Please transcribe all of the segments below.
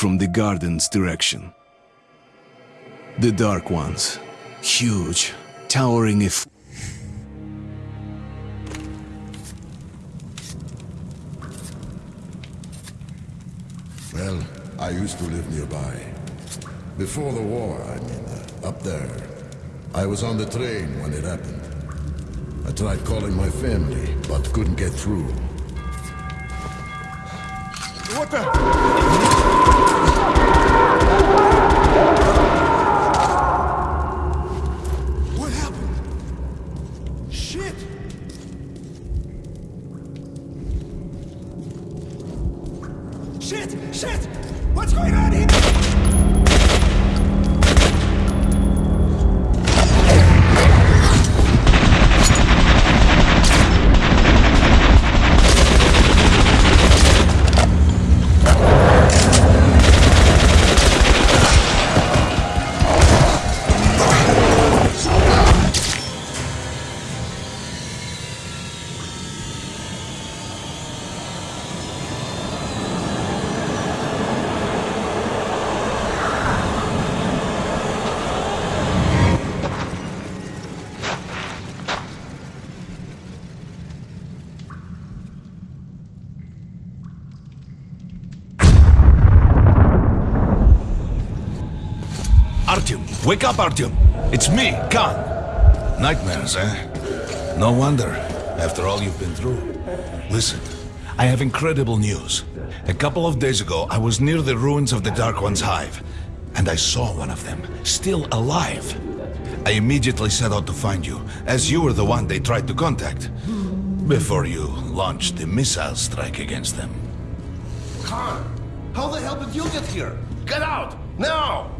from the garden's direction. The Dark Ones, huge, towering if Well, I used to live nearby. Before the war, I mean, uh, up there. I was on the train when it happened. I tried calling my family, but couldn't get through. What the? Up, Artyom. It's me, Khan. Nightmares, eh? No wonder, after all you've been through. Listen, I have incredible news. A couple of days ago, I was near the ruins of the Dark One's hive, and I saw one of them, still alive. I immediately set out to find you, as you were the one they tried to contact, before you launched the missile strike against them. Khan, how the hell did you get here? Get out! Now!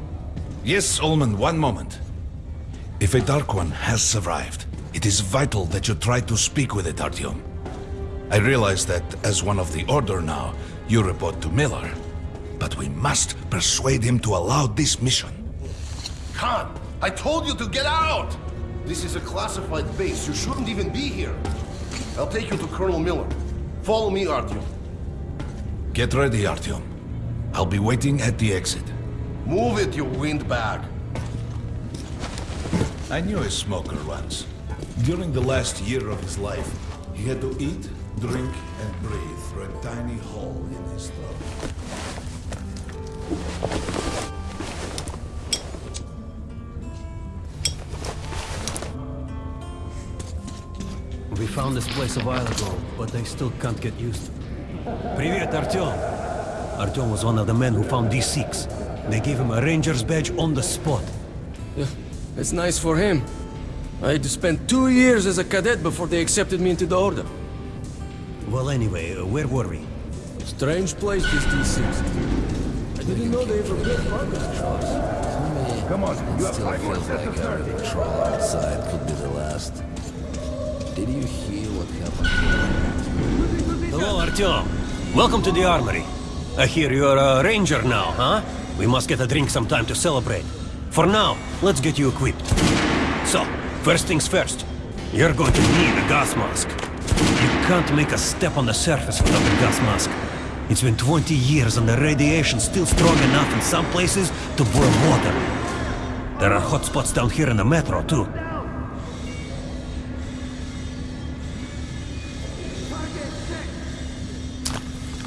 Yes, Ullman, one moment. If a Dark One has survived, it is vital that you try to speak with it, Artyom. I realize that as one of the Order now, you report to Miller. But we must persuade him to allow this mission. Khan, I told you to get out! This is a classified base. You shouldn't even be here. I'll take you to Colonel Miller. Follow me, Artyom. Get ready, Artyom. I'll be waiting at the exit. Move it, you windbag. I knew a smoker once. During the last year of his life, he had to eat, drink, and breathe through a tiny hole in his throat. We found this place a while ago, but they still can't get used to it. Привет, Artyom! Artyom was one of the men who found these Sikhs. They gave him a ranger's badge on the spot. Yeah, it's nice for him. I had to spend two years as a cadet before they accepted me into the order. Well, anyway, uh, where were we? Strange place, this D6. I didn't know they ever built farmers Come on, you have Still five more feels sets like of our turrets. patrol outside could be the last. Did you hear what happened? Hello, Artyom. Welcome to the armory. I hear you're a ranger now, huh? We must get a drink sometime to celebrate. For now, let's get you equipped. So, first things first. You're going to need a gas mask. You can't make a step on the surface without a gas mask. It's been 20 years and the radiation's still strong enough in some places to boil water. There are hot spots down here in the metro, too.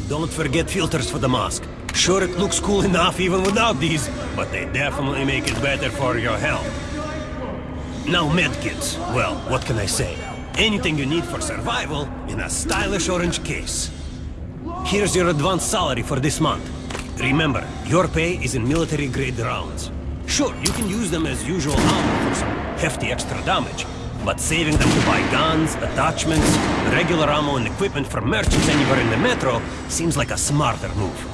Don't forget filters for the mask. Sure, it looks cool enough even without these, but they definitely make it better for your health. Now medkits. Well, what can I say? Anything you need for survival in a stylish orange case. Here's your advance salary for this month. Remember, your pay is in military-grade rounds. Sure, you can use them as usual ammo for some hefty extra damage, but saving them to buy guns, attachments, regular ammo and equipment for merchants anywhere in the metro seems like a smarter move.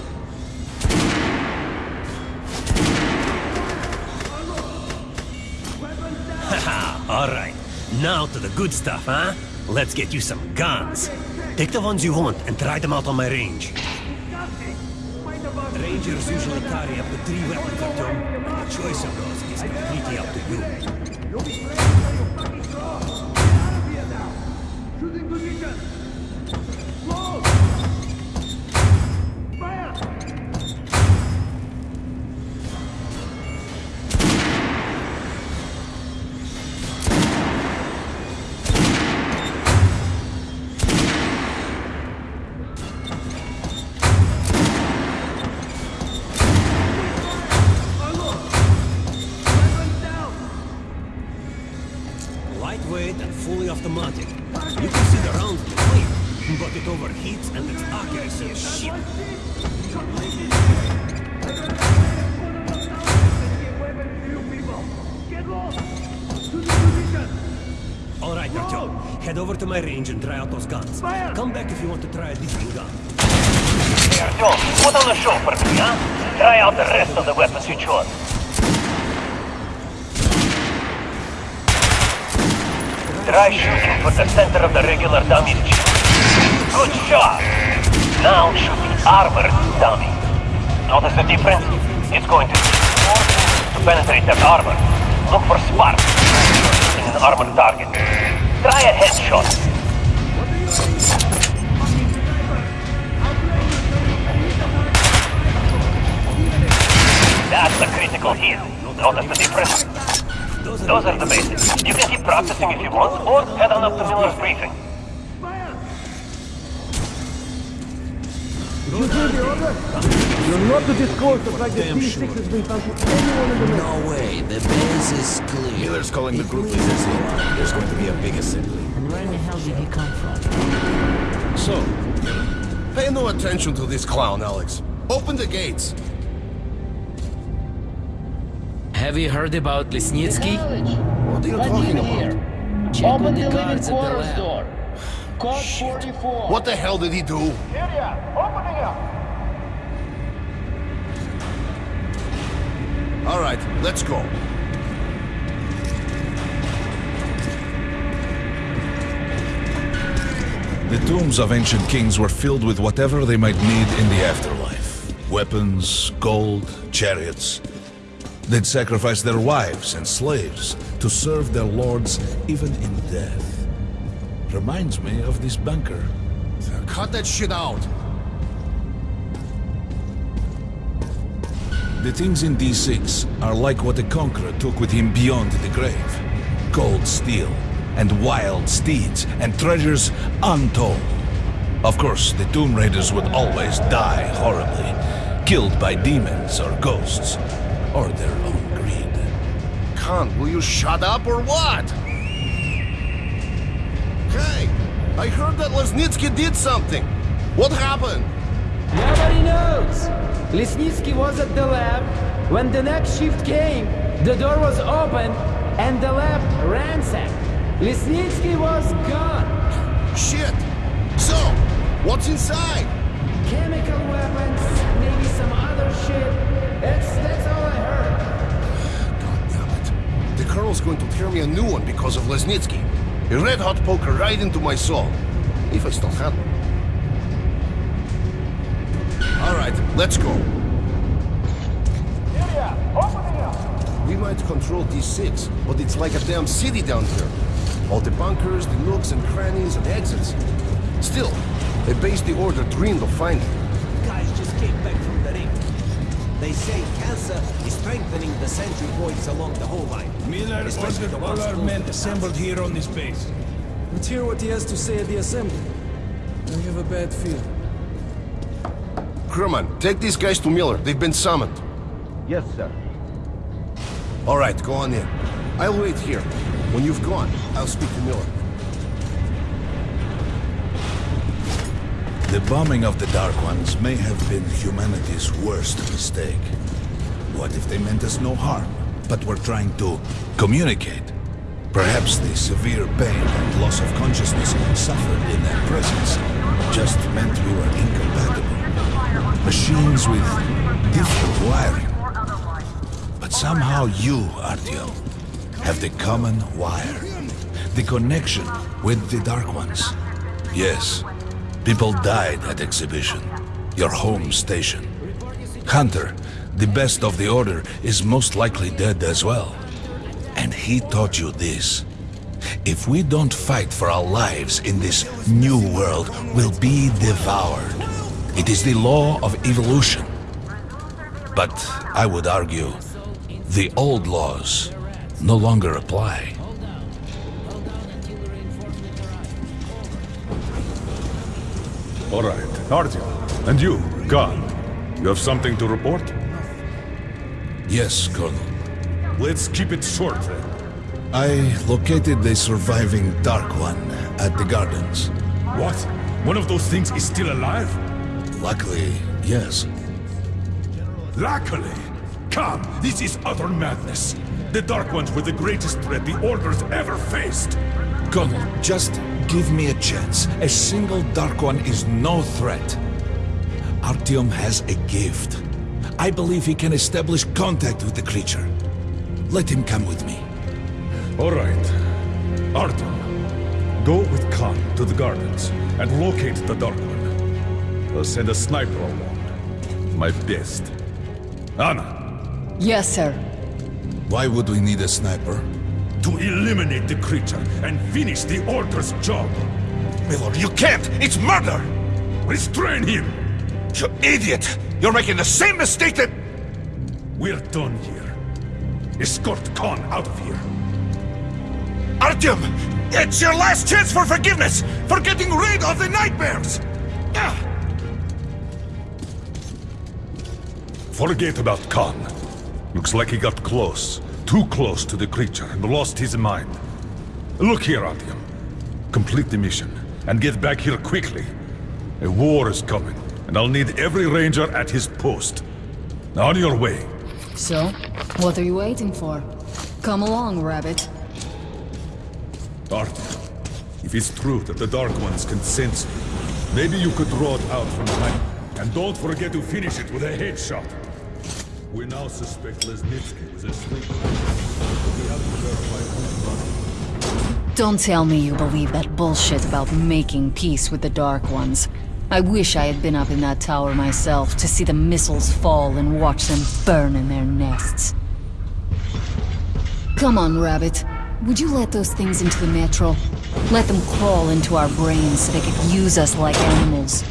Alright. Now to the good stuff, huh? Let's get you some guns. Take the ones you want and try them out on my range. Rangers usually carry up to three weapons, Artyom. The choice of those is completely up to you. fully automatic. You can see the rounds clear, but it overheats and its accuracy is shit. All right, Artyom. Head over to my range and try out those guns. Come back if you want to try a different gun. Hey, Artyom, put on the show for me, huh? Try out the rest of the weapons you chose. Try shooting for the center of the regular dummy. Good shot! Now shoot the armored dummy. Notice the difference? It's going to to penetrate that armor. Look for sparks in an armored target. Try a headshot. That's the critical hit. Notice the difference? Those are the basics. You can keep practicing if you want, or head on up to Miller's briefing. You hear the order? You're not to discourse of like the D6 has been found to anyone in the room. No way, the base is clear. Miller's calling the group leaders in. There's going to be a big assembly. And where in the hell did he come from? So, pay no attention to this clown, Alex. Open the gates. Have you heard about Lesnitsky? What are you talking about? Check on the cards at the lab. Code 44. What the hell did he do? Area, opening up. All right, let's go. The tombs of ancient kings were filled with whatever they might need in the afterlife. Weapons, gold, chariots. They'd sacrifice their wives and slaves to serve their lords even in death. Reminds me of this bunker. Cut that shit out. The things in D6 are like what the Conqueror took with him beyond the grave. Gold steel, and wild steeds, and treasures untold. Of course, the Tomb Raiders would always die horribly, killed by demons or ghosts, or their own greed. Khan, will you shut up or what? Hey, I heard that Lesnitsky did something. What happened? Nobody knows. Lesnitsky was at the lab. When the next shift came, the door was open and the lab ransacked. Lesnitsky was gone. Shit. So, what's inside? Chemical weapons, maybe some other shit. That's that's all I heard. God damn it. The Colonel's going to tear me a new one because of Lesnitsky. A red-hot poker right into my soul. If I still had one. All right, let's go. Opening up. We might control D6, but it's like a damn city down here. All the bunkers, the nooks and crannies and exits. Still, a base the Order dreamed of finding. They say cancer is strengthening the sentry points along the whole line. Miller ordered all our men assembled here on this base. Let's hear what he has to say at the assembly. I have a bad feeling. Crewman, take these guys to Miller. They've been summoned. Yes, sir. All right, go on in. I'll wait here. When you've gone, I'll speak to Miller. The bombing of the Dark Ones may have been humanity's worst mistake. What if they meant us no harm, but were trying to communicate? Perhaps the severe pain and loss of consciousness suffered in their presence just meant we were incompatible. Machines with different wiring. But somehow you, Artyom, have the common wire. The connection with the Dark Ones. Yes, people died at Exhibition, your home station. Hunter, the best of the Order, is most likely dead as well. And he taught you this. If we don't fight for our lives in this new world, we'll be devoured. It is the law of evolution. But I would argue, the old laws no longer apply. All right, Artyom. And you, Khan. You have something to report? Yes, Colonel. Let's keep it short then. I located the surviving Dark One at the gardens. What? One of those things is still alive? Luckily, yes. Luckily! Come, this is utter madness. The Dark Ones were the greatest threat the Order's ever faced. Colonel, just give me a chance. A single Dark One is no threat. Artyom has a gift. I believe he can establish contact with the creature. Let him come with me. All right. Artyom, go with Khan to the gardens and locate the Dark One. I'll send a sniper along. My best. Anna, Yes, sir. Why would we need a sniper? To eliminate the creature and finish the Order's job. Miller, you can't! It's murder! Restrain him! You idiot! You're making the same mistake that... We're done here. Escort Khan out of here. Artyom! It's your last chance for forgiveness! For getting rid of the nightmares! Ah! Forget about Khan. Looks like he got close. Too close to the creature and lost his mind. Look here, Artyom. Complete the mission and get back here quickly. A war is coming, and I'll need every ranger at his post. On your way. So, what are you waiting for? Come along, Rabbit. Artyom, if it's true that the Dark Ones can sense you, maybe you could draw it out from behind. And don't forget to finish it with a headshot. We now suspect Lesnitsky was asleep. Don't tell me you believe that bullshit about making peace with the Dark Ones. I wish I had been up in that tower myself to see the missiles fall and watch them burn in their nests. Come on, Rabbit. Would you let those things into the metro? Let them crawl into our brains so they could use us like animals.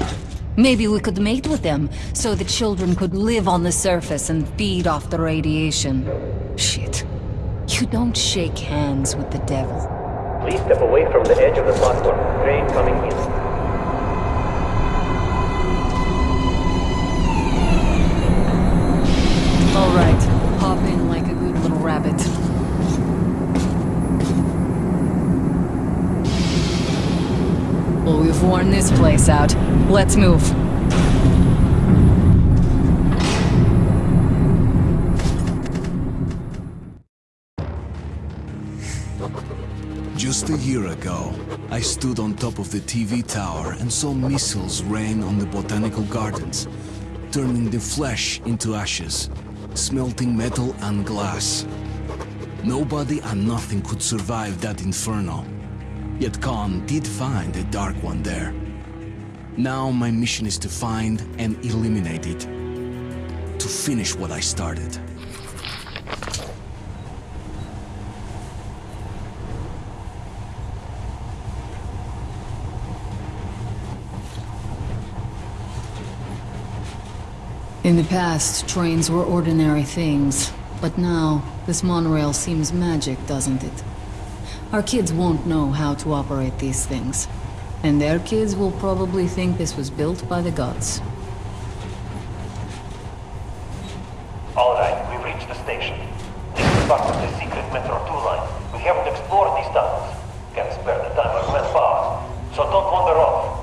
Maybe we could mate with them, so the children could live on the surface and feed off the radiation. Shit. You don't shake hands with the devil. Please step away from the edge of the platform. Train coming in. Alright, hop in like a good little rabbit. Oh, well, we've worn this place out. Let's move. Just a year ago, I stood on top of the TV tower and saw missiles rain on the botanical gardens, turning the flesh into ashes, smelting metal and glass. Nobody and nothing could survive that inferno. Yet Khan did find a Dark One there. Now my mission is to find and eliminate it. To finish what I started. In the past, trains were ordinary things. But now, this monorail seems magic, doesn't it? Our kids won't know how to operate these things. And their kids will probably think this was built by the gods. All right, we've reached the station. This is part of the secret Metro 2 line. We haven't explored these tunnels. Can't spare the time or manpower. So don't wander off.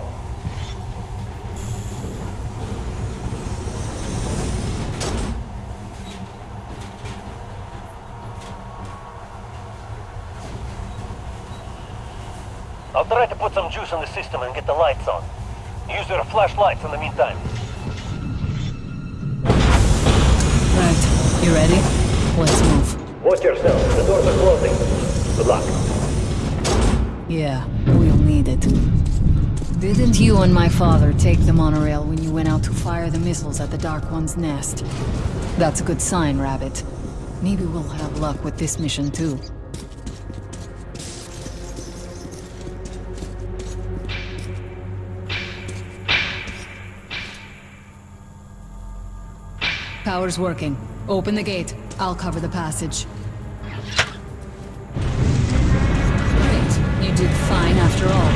I'll try to put some juice in system and get the lights on. Use your flashlights in the meantime. Right, you ready? Let's move. Watch yourself. The doors are closing. Good luck. Yeah, we'll need it. Didn't you and my father take the monorail when you went out to fire the missiles at the Dark One's nest? That's a good sign, Rabbit. Maybe we'll have luck with this mission too. power's working. Open the gate. I'll cover the passage. Great. You did fine after all.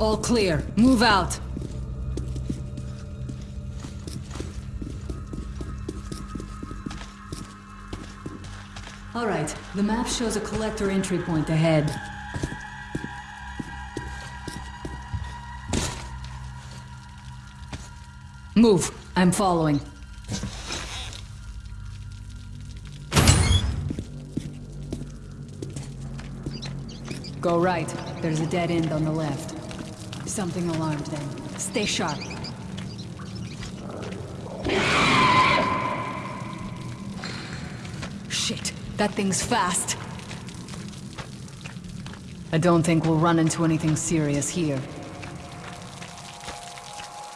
All clear. Move out. All right, the map shows a collector entry point ahead. Move. I'm following. Go right. There's a dead end on the left. Something alarmed them. Stay sharp. Shit, that thing's fast. I don't think we'll run into anything serious here.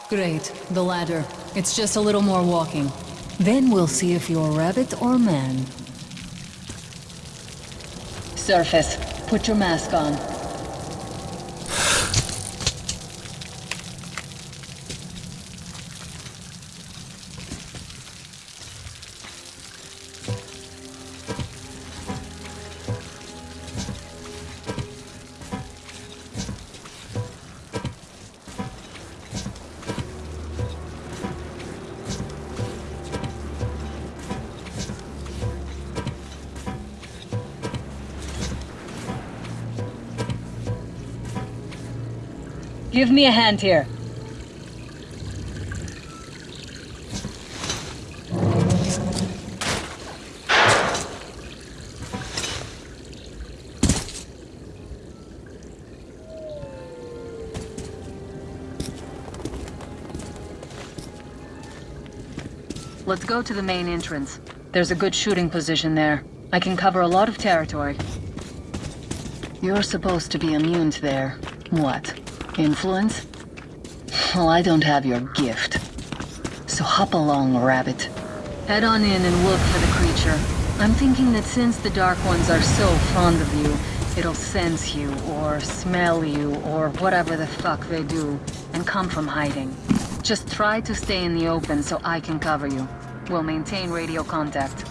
Great, the ladder. It's just a little more walking. Then we'll see if you're a rabbit or man. Surface, put your mask on. Give me a hand here. Let's go to the main entrance. There's a good shooting position there. I can cover a lot of territory. You're supposed to be immune to their... what? Influence? Well, I don't have your gift. So hop along, Rabbit. Head on in and look for the creature. I'm thinking that since the Dark Ones are so fond of you, it'll sense you, or smell you, or whatever the fuck they do, and come from hiding. Just try to stay in the open so I can cover you. We'll maintain radio contact.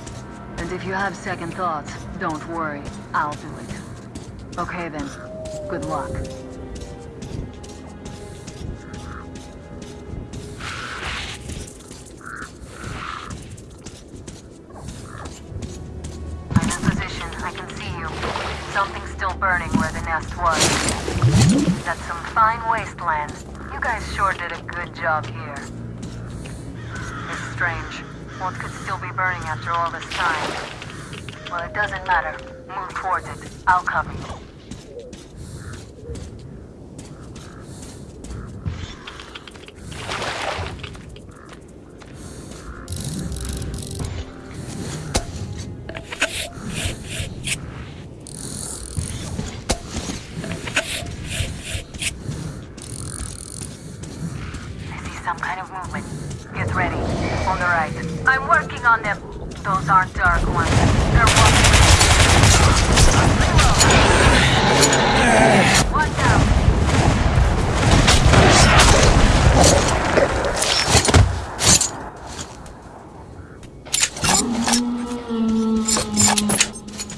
And if you have second thoughts, don't worry. I'll do it. Okay then. Good luck. Nest was. That's some fine wasteland. You guys sure did a good job here. It's strange. What could still be burning after all this time? Well, it doesn't matter. Move towards it. I'll cover I'm working on them. Those aren't dark ones. They're walking. Out.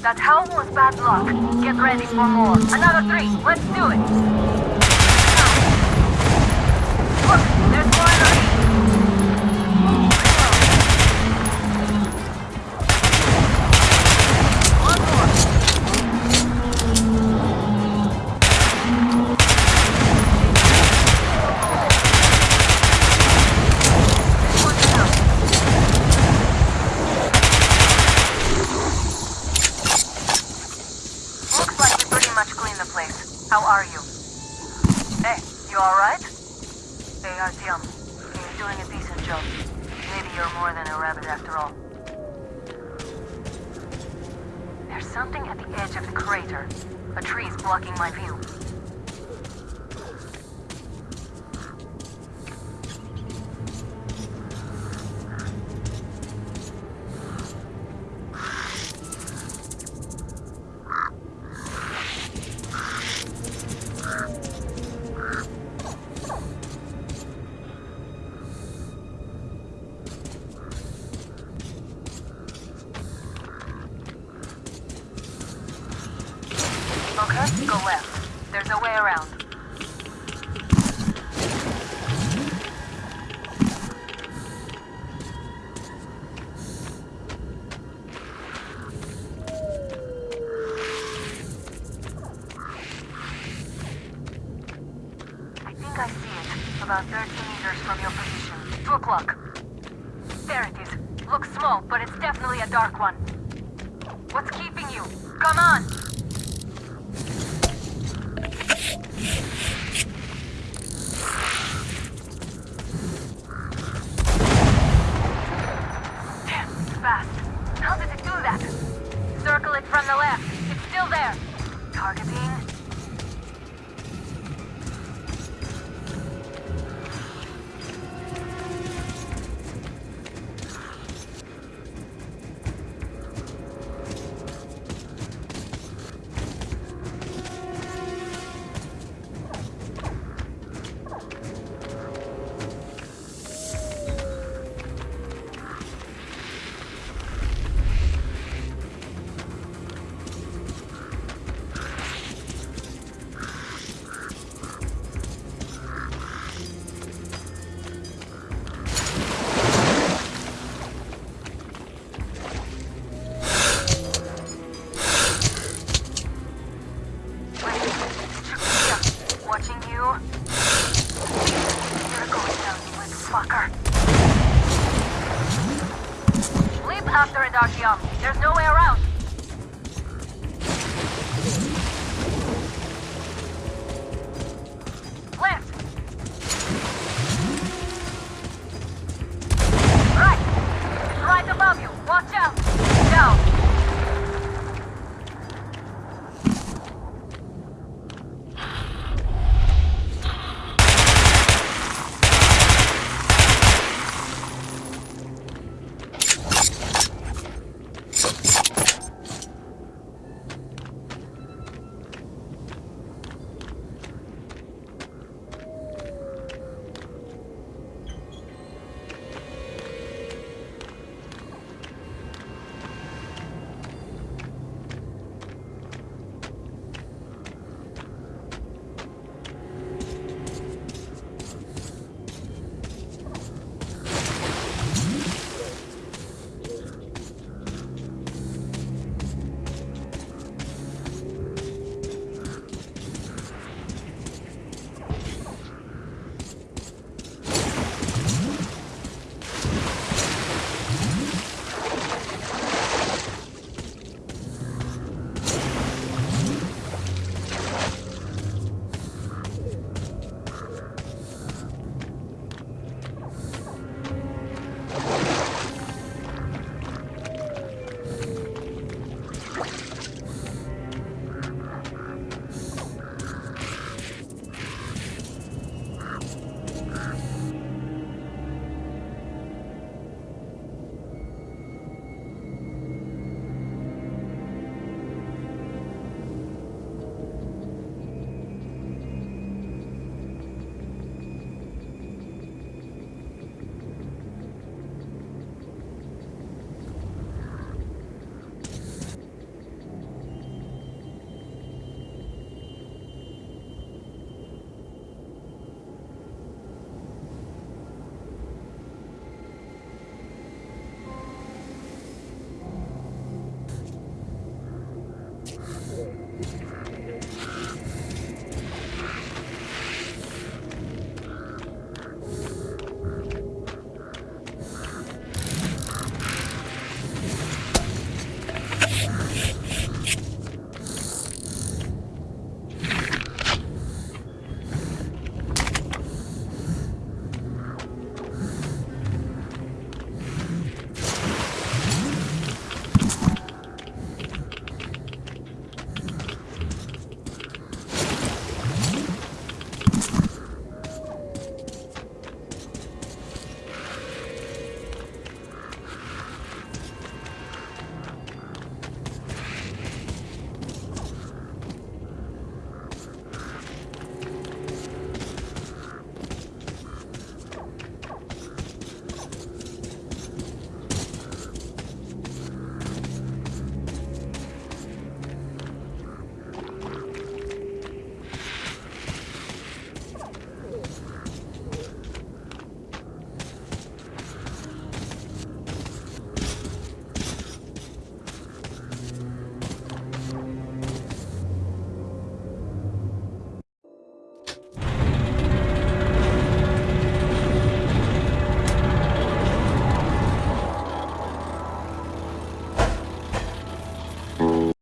That howl was bad luck. Get ready for more. Another three. Let's do it. Go left. fast. How did it do that? Circle it from the left. It's still there. Targeting